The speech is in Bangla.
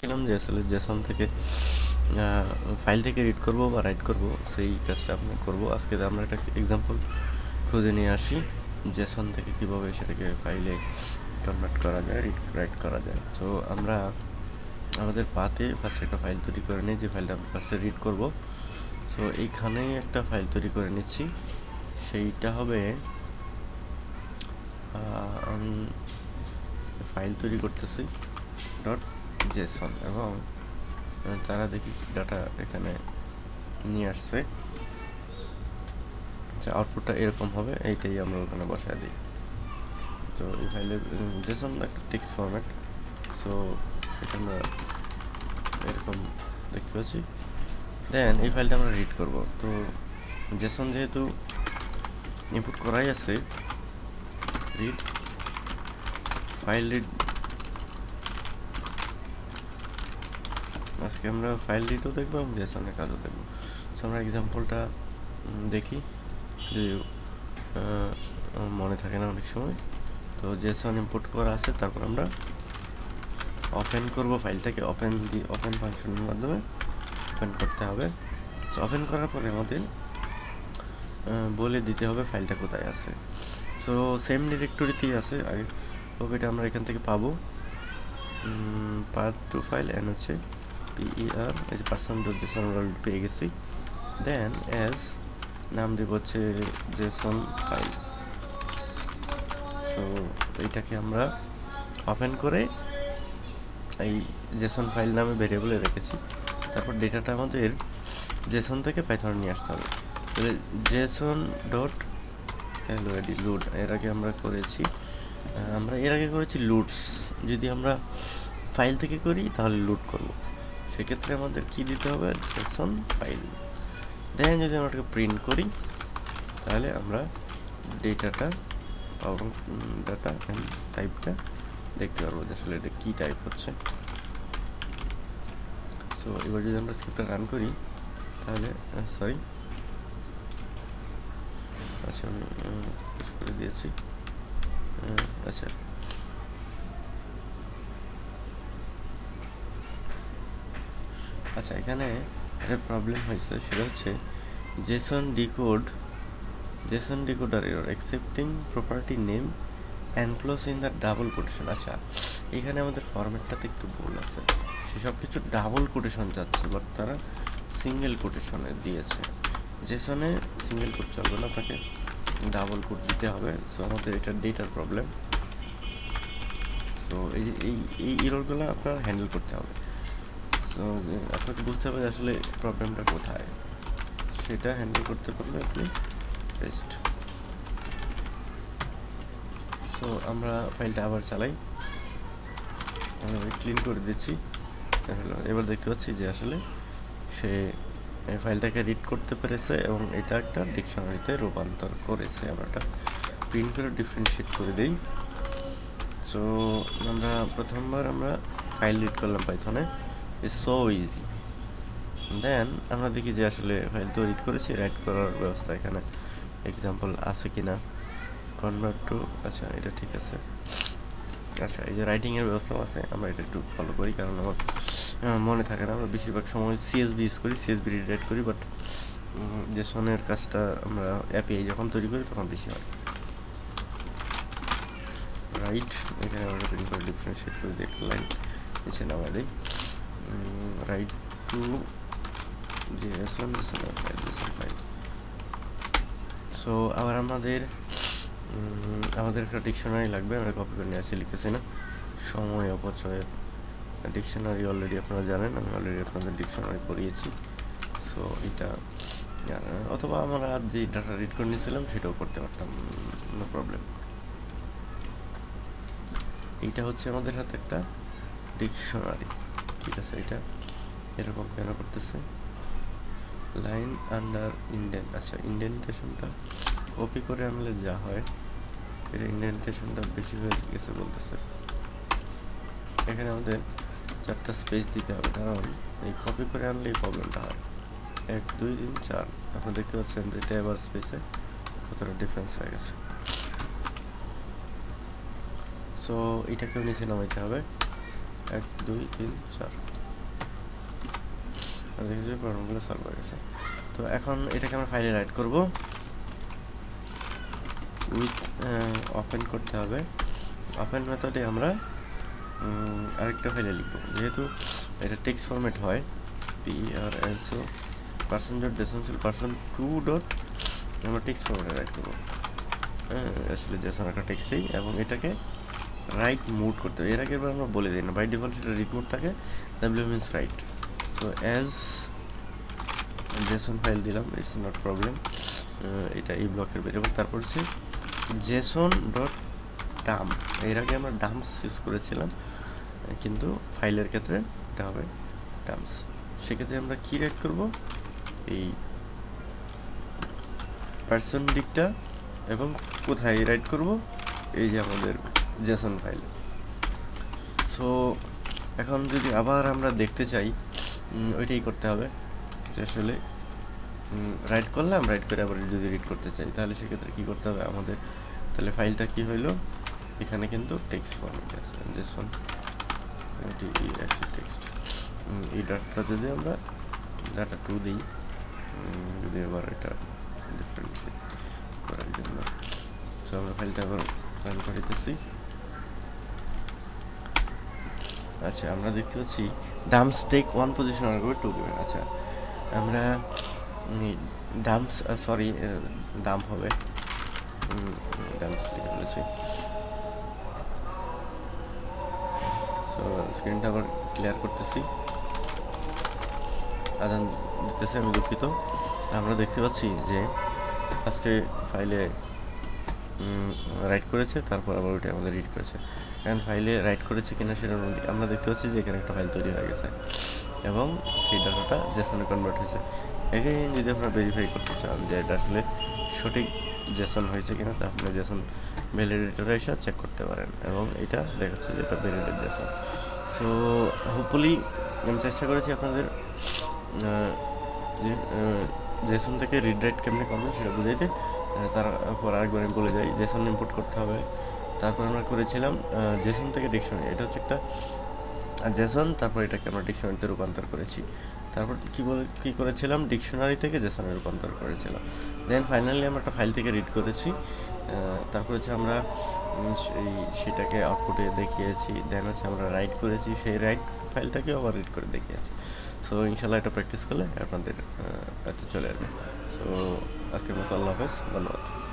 ছিলাম যে আসলে জেসন থেকে ফাইল থেকে রিড করব বা রাইট করব, সেই কাজটা আমরা করব। আজকে আমরা একটা এক্সাম্পল খুঁজে নিয়ে আসি, জেসন থেকে কীভাবে সেটাকে ফাইলে কনভার্ট করা যায় রিড রাইট করা যায়। তো আমরা আমাদের পাতে ফার্স্ট একটা ফাইল তৈরি করে নিই, যে ফাইলটা আমরা ফার্স্টে রিড করব। সো এইখানেই একটা ফাইল তৈরি করে নিচ্ছি। সেইটা হবে ফাইল তৈরি করতেছি ডট জেসন এবং তারা দেখি ডাটা এখানে নিয়ে আসছে আচ্ছা আউটপুটটা এরকম হবে, এইটাই আমরা ওখানে বসায় দিই। তো এই ফাইলের জেসন একটা টেক্সট ফরম্যাট সো এটা আমরা এরকম দেখতে পাচ্ছি। দেন এই ফাইলটা আমরা রিড করব। তো জেসন যেহেতু ইনপুট করাই আছে রিড ফাইল রিড আজকে আমরা ফাইল রিডও দেখব এবং জেসনের কাজও দেখব। সো আমরা এক্সাম্পলটা দেখি। যদি মনে থাকে না অনেক সময়। তো জেসন ইম্পোর্ট করা আছে, তারপর আমরা ওপেন করব ফাইলটাকে ওপেন দি ওপেন ফাংশনের মাধ্যমে ওপেন করতে হবে। সো ওপেন করার পরে আমাদের বলে দিতে হবে ফাইলটা কোথায় আছে। সো সেম ডিরেক্টরিতেই আছে। আগে কপিটা আমরা এখান থেকে পাবো। পাথ টু ফাইল এন হচ্ছে পিইআর এই যে পার্সন ডট জেসন পেয়ে গেছি দেন অ্যাজ নাম দেব হচ্ছে জেসন ফাইল সো এইটাকে আমরা ওপেন করে এই জেসন ফাইল নামে ভেরিয়েবলে রেখেছি। তারপর ডেটাটা আমাদের জেসন থেকে পাইথনে নিয়ে আসতে হবে। তাহলে জেসন ডট এলওএডি লুড এর আগে আমরা করেছি আমরা এর আগে করেছি লুডস যদি আমরা ফাইল থেকে করি, তাহলে লুড করব। সেক্ষেত্রে আমাদের কি দিতে হবে? জেসন ফাইল দেখেন যদি আমরা প্রিন্ট করি, তাহলে আমরা ডেটাটা এবং ডাটা টাইপটা দেখতে পারব যে আসলে এটা কী টাইপ হচ্ছে। সো এবার যদি আমরা স্ক্রিপ্টটা রান করি, তাহলে সরি আচ্ছা আমি করে দিয়েছি। আচ্ছা। আচ্ছা এখানে একটা প্রবলেম হয়েছে, সেটা হচ্ছে JSON decode, JSON decoder error accepting property name enclose in the double quotation আচ্ছা এখানে আমাদের ফরম্যাটটাতে একটু ভুল আছে। সেসব কিছু ডাবল কোটেশন যাচ্ছে বাট তারা সিঙ্গেল কোটেশনে দিয়েছে। জেসনে সিঙ্গেল কোড চলবে না, আপনাকে ডাবল কোড দিতে হবে। সো আমাদের এটা ডেটার প্রবলেম সো এই এই এই ইরোরগুলো আপনার হ্যান্ডেল করতে হবে। আপনাকে বুঝতে হবে আসলে প্রবলেমটা কোথায়। সেটা হ্যান্ডেল করতে পারলে আপনি বেস্ট সো আমরা ফাইলটা আবার চালাই। ক্লিন করে দিচ্ছি। এবার দেখতে পাচ্ছি যে আসলে সে ফাইলটাকে রিড করতে পেরেছে এবং এটা একটা ডিকশনারিতে রূপান্তর করেছে। আমরা এটা প্রিন্ট করে ডিফারেন্সিয়েট করে দিই। সো আমরা প্রথমবার আমরা ফাইল রিড করলাম পাইথনে সো ইজি দেন আমরা দেখি যে আসলে ফাইল তো রিড করেছি রাইট করার ব্যবস্থা এখানে। এক্সাম্পল আছে কি না কনভার্ট টু আচ্ছা এটা ঠিক আছে। আচ্ছা এই যে রাইটিংয়ের ব্যবস্থাও আছে, আমরা এটা একটু ফলো করি, কারণ আমার মনে থাকে না, আমরা বেশিরভাগ সময় সিএসবি ইউজ করি সিএসবি রিড করি বাট জেসনের কাজটা আমরা অ্যাপিআই যখন তৈরি করি, তখন বেশি হয়। রাইট এখানে আমরা প্রিন্ট করে ডিফারেন্সিয়েট করে একটা লাইন নিচে right to JSON JSON file so আবার আমাদের আমাদের একটা ডিকশনারি লাগবে, আমরা কপি করে নিয়ে আসছি লিখতেছি না। সময় অপচয়ের ডিকশনারি অলরেডি আপনারা জানেন, আমি অলরেডি আপনাদের ডিকশনারি পড়িয়েছি। সো এটা অথবা আমরা যে ডাটা রিড করে নিয়েছিলাম, সেটাও করতে পারতাম নো প্রবলেম এইটা হচ্ছে আমাদের হাতে একটা ডিকশনারি ঠিক আছে, এটা। এরকম কেন করতেছে? লাইন আন্ডার ইন্ডেন্ট আচ্ছা ইন্ডেন্টেশনটা কপি করে আনলে যা হয়, এর ইন্ডেন্টেশনটা বেশি হয়ে গেছে বলতেছে। এখানে আমাদের চারটা স্পেস দিতে হবে, কারণ এই কপি করে আনলে এই প্রবলেমটা হয়। এক, দুই, তিন, চার, আপনারা দেখতে পাচ্ছেন যে ট্যাব স্পেসে কতটা ডিফারেন্স হয়ে গেছে। সো এটাকেও নিচে নামাইতে হবে। এক, দুই, তিন, চার। প্রবলেমগুলো সলভ হয়ে গেছে। তো এখন এটাকে আমরা ফাইলে রাইট করব। উইথ ওপেন করতে হবে। ওপেন মেথডে আমরা আরেকটা ফাইলে লিখব। যেহেতু এটা টেক্সট ফরম্যাট হয় P R O person dot ডেসেন্সিয়াল person two dot আমরা টেক্সট ফরম্যাটে রাইট করব। হ্যাঁ আসলে জেসন একটা টেক্সটেই এবং এটাকে রাইট মুড করতে হবে। এর আগে আমরা বলে দিই না। বাই ডিফল্ট সেটা মোড থাকে W means write so as JSON file দিলাম ইটস নট প্রবলেম এটা এই ব্লকের ভেরিয়েবল তারপর হচ্ছে জেসন ডট ডাম এর আগে আমরা ডামস ইউজ করেছিলাম, কিন্তু ফাইলের ক্ষেত্রে এটা হবে ডামস সেক্ষেত্রে আমরা কি রাইট করব? এই পার্সন দিকটা, এবং কোথায় রাইট করব? এই যে আমাদের জেসন ফাইল সো এখন যদি আবার আমরা দেখতে চাই ওইটাই করতে হবে। আসলে রাইট করলাম রাইট করে আবার যদি রিড করতে চাই, তাহলে সেক্ষেত্রে কী করতে হবে আমাদের? তাহলে ফাইলটা কি হইল? এখানে কিন্তু টেক্সট ফরম্যাট আছে দিস ওয়ান এটি টেক্সট এই ডাটাটা যদি আমরা ডাটা টু দিই যদি আবার এটা ডিফারেন্সিয়েট করার জন্য। তো আমরা ফাইলটা আবার রান করিতেছি। আচ্ছা আমরা দেখতে পাচ্ছি ডাম্পস স্টেক ওয়ান পজিশন আর টু গিভেন আচ্ছা। আমরা ডাম্পস সরি ডাম্প হবে। ডাম্পস লিখে ফেলেছি। সো স্ক্রিনটা আবার ক্লিয়ার করতেছি। আদান দিতেছে, আমি দুঃখিত। আমরা দেখতে পাচ্ছি যে ফার্স্টে ফাইলে রাইট করেছে, তারপর আবার ওইটা আমাদের রিড করেছে। কারণ ফাইলে রাইট করেছে কিনা সেটা আমরা- দেখতে পাচ্ছি যে এখানে একটা ফাইল তৈরি হয়ে গেছে। এবং সেই ডাটাটা জেসনে কনভার্ট হয়েছে। এগেইন যদি আপনারা ভেরিফাই করতে চান যে এটা আসলে সঠিক জেসন হয়েছে কিনা তা আপনি জেসন ভ্যালিডেটরে এসে চেক করতে পারেন। এবং এটা দেখাচ্ছে যে এটা ভ্যালিডেট জেসন সো হোপফুলি আমি চেষ্টা করেছি আপনাদের জেসন থেকে রিড রাইট কেমনে করবেন সেটা বুঝাইতে। তারপর আরেকবার আমি বলে যাই জেসন ইম্পোর্ট করতে হবে। তারপর আমরা করেছিলাম জেসন থেকে ডিকশনারি এটা হচ্ছে একটা জেসন তারপর এটাকে আমরা ডিকশনারিতে রূপান্তর করেছি। তারপর কি বলে, কি করেছিলাম? ডিকশনারি থেকে জেসনে রূপান্তর করেছিলাম। দেন ফাইনালি আমরা একটা ফাইল থেকে রিড করেছি। তারপর হচ্ছে আমরা সেই, সেটাকে আউটপুটে দেখিয়েছি। দেন হচ্ছে আমরা রাইট করেছি। সেই রাইট ফাইলটাকে আবার রিড করে দেখিয়েছি। সো ইনশাল্লাহ এটা প্র্যাকটিস করলে আপনাদের এতে চলে আসবে। সো আজকের মতো আল্লাহ হাফেজ ধন্যবাদ।